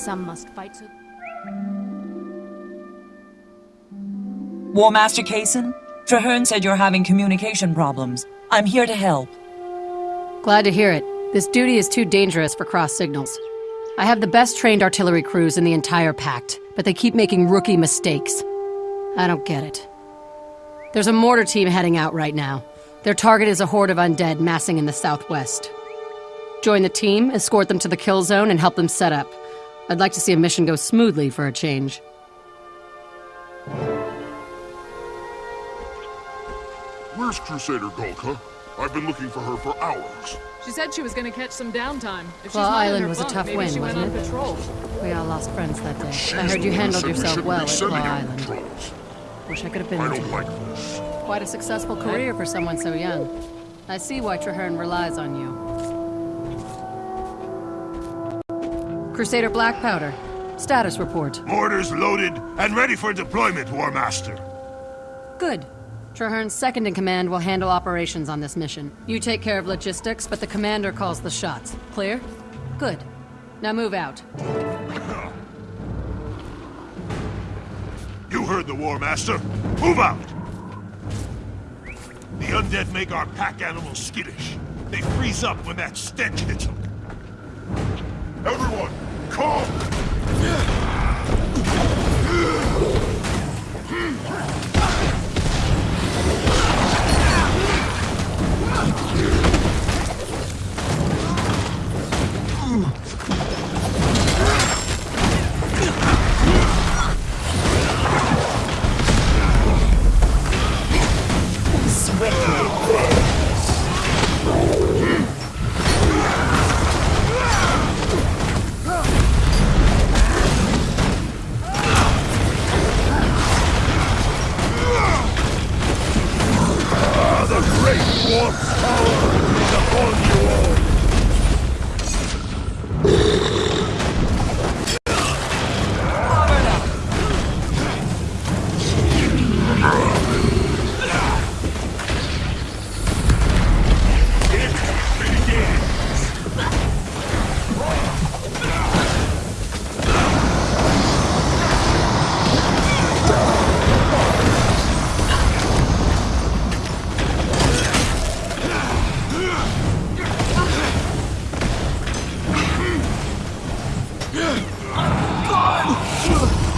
Some must fight so... War Master Kaysen? Trahearne said you're having communication problems. I'm here to help. Glad to hear it. This duty is too dangerous for cross signals. I have the best trained artillery crews in the entire Pact, but they keep making rookie mistakes. I don't get it. There's a mortar team heading out right now. Their target is a horde of undead massing in the southwest. Join the team, escort them to the kill zone, and help them set up. I'd like to see a mission go smoothly for a change. Where's Crusader Gulka? I've been looking for her for hours. She said she was going to catch some downtime. If Claw she's not in Island her was a tough win, wasn't on it? patrol. We all lost friends that day. She's I heard you handled yourself shouldn't well at Claw Island. patrols. Wish I could have been I there. don't like this. Quite a successful career for someone so young. I see why Trahearne relies on you. Crusader Black Powder. Status report. Mortars loaded and ready for deployment, War Master. Good. Trahearne's second in command will handle operations on this mission. You take care of logistics, but the commander calls the shots. Clear? Good. Now move out. You heard the War Master. Move out! The undead make our pack animals skittish. They freeze up when that stench hits them. Everyone, calm! Over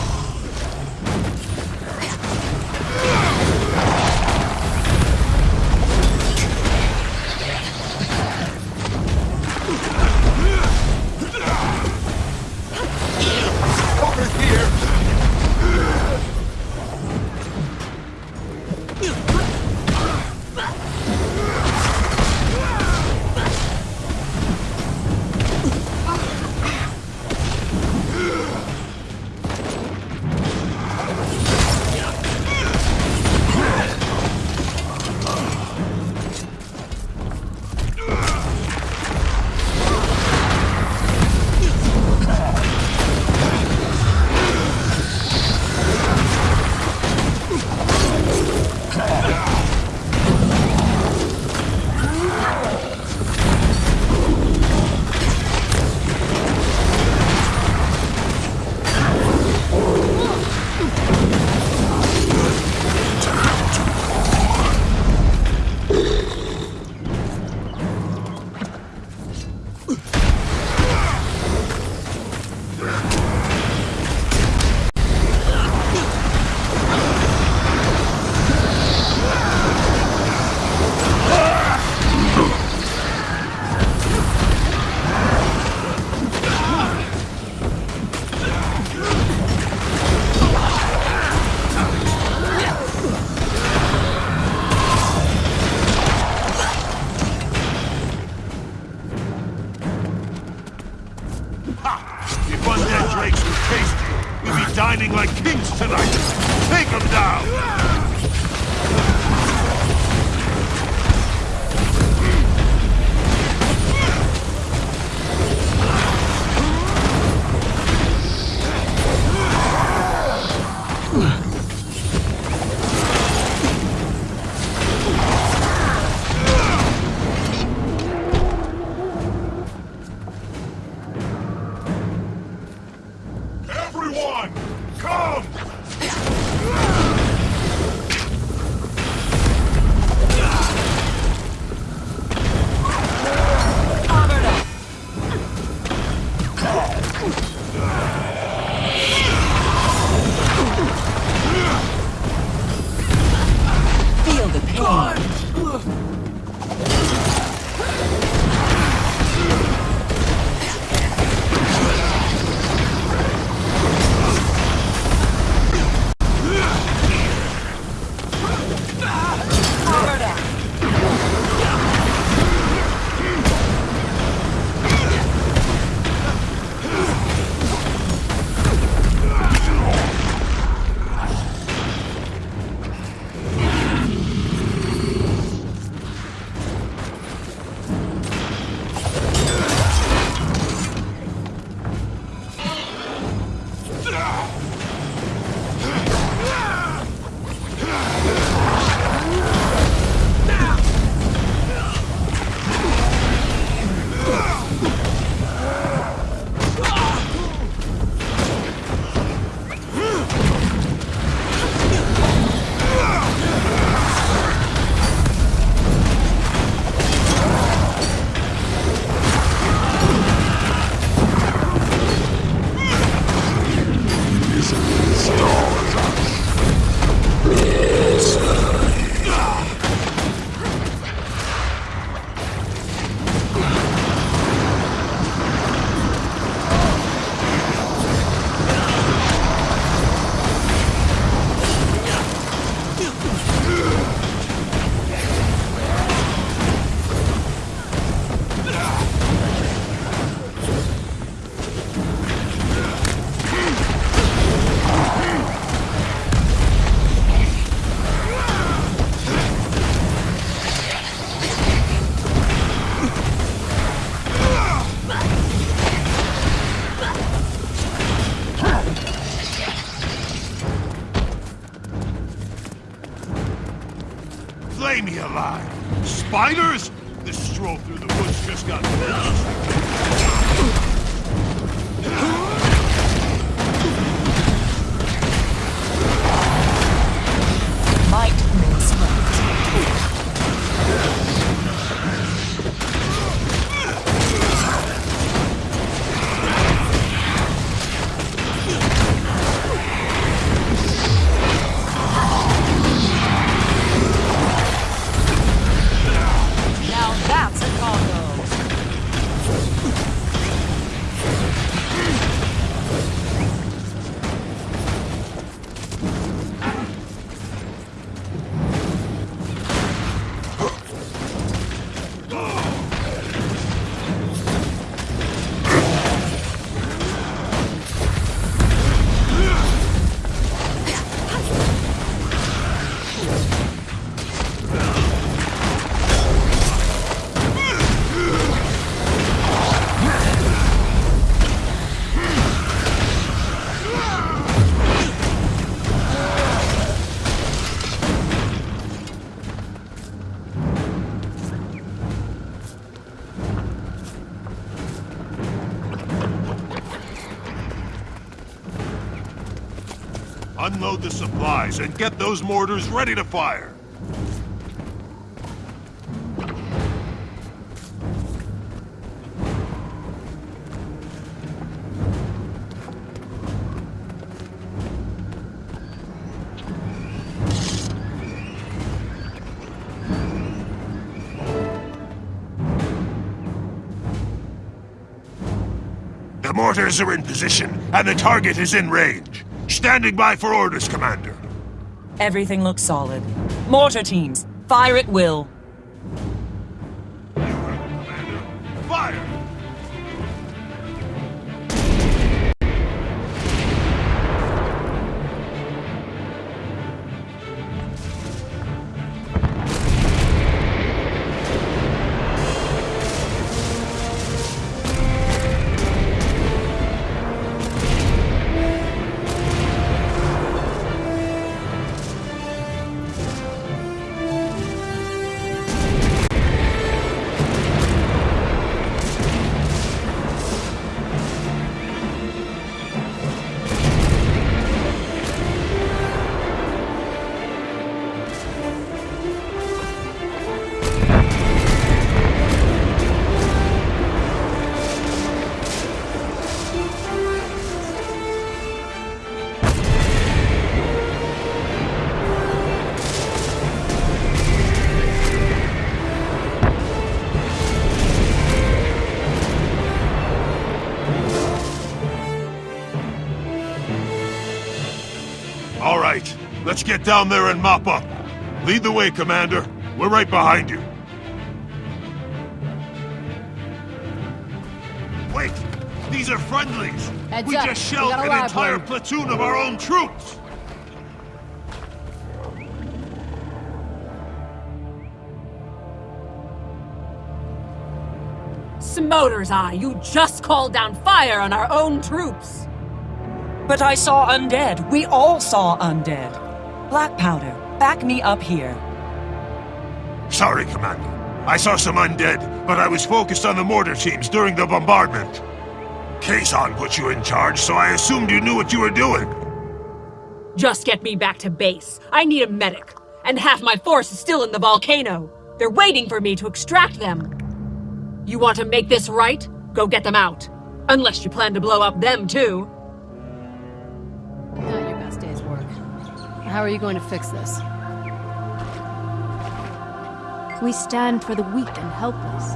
got Unload the supplies and get those mortars ready to fire. The mortars are in position, and the target is in range. Standing by for orders, Commander. Everything looks solid. Mortar teams, fire at will. Let's get down there and mop up. Lead the way, Commander. We're right behind you. Wait! These are friendlies! Heads we up. just shelled an entire one. platoon of our own troops! Smoter's Eye, you just called down fire on our own troops! But I saw undead. We all saw undead. Black powder, back me up here. Sorry, Commander. I saw some undead, but I was focused on the mortar teams during the bombardment. Kazon put you in charge, so I assumed you knew what you were doing. Just get me back to base. I need a medic. And half my force is still in the volcano. They're waiting for me to extract them. You want to make this right? Go get them out. Unless you plan to blow up them too. How are you going to fix this? We stand for the weak and helpless.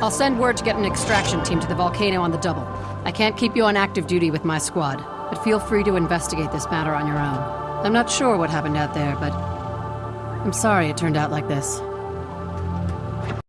I'll send word to get an extraction team to the volcano on the double. I can't keep you on active duty with my squad, but feel free to investigate this matter on your own. I'm not sure what happened out there, but I'm sorry it turned out like this.